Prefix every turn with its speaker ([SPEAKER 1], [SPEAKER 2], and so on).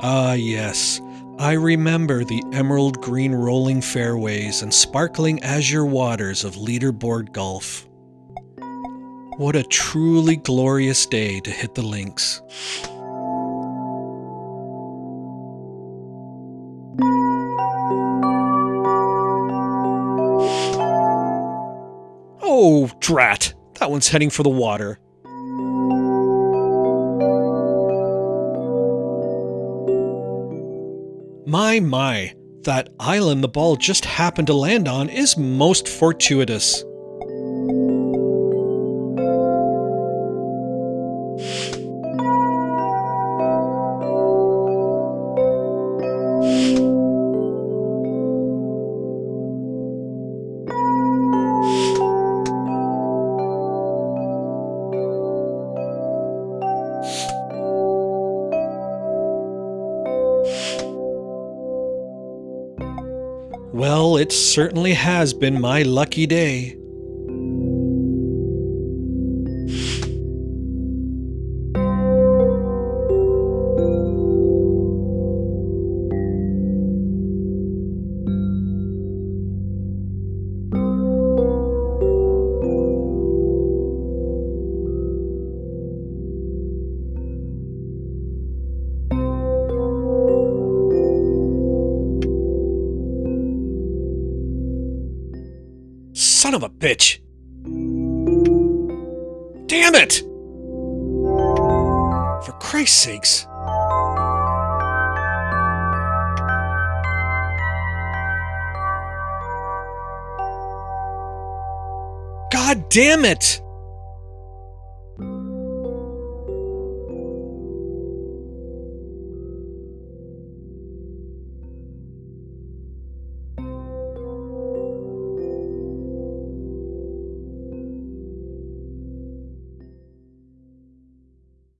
[SPEAKER 1] Ah, yes. I remember the emerald green rolling fairways and sparkling azure waters of leaderboard golf. What a truly glorious day to hit the links. Oh, drat! That one's heading for the water. My, my, that island the ball just happened to land on is most fortuitous. Well, it certainly has been my lucky day. Son of a bitch! Damn it! For Christ's sakes. God damn it!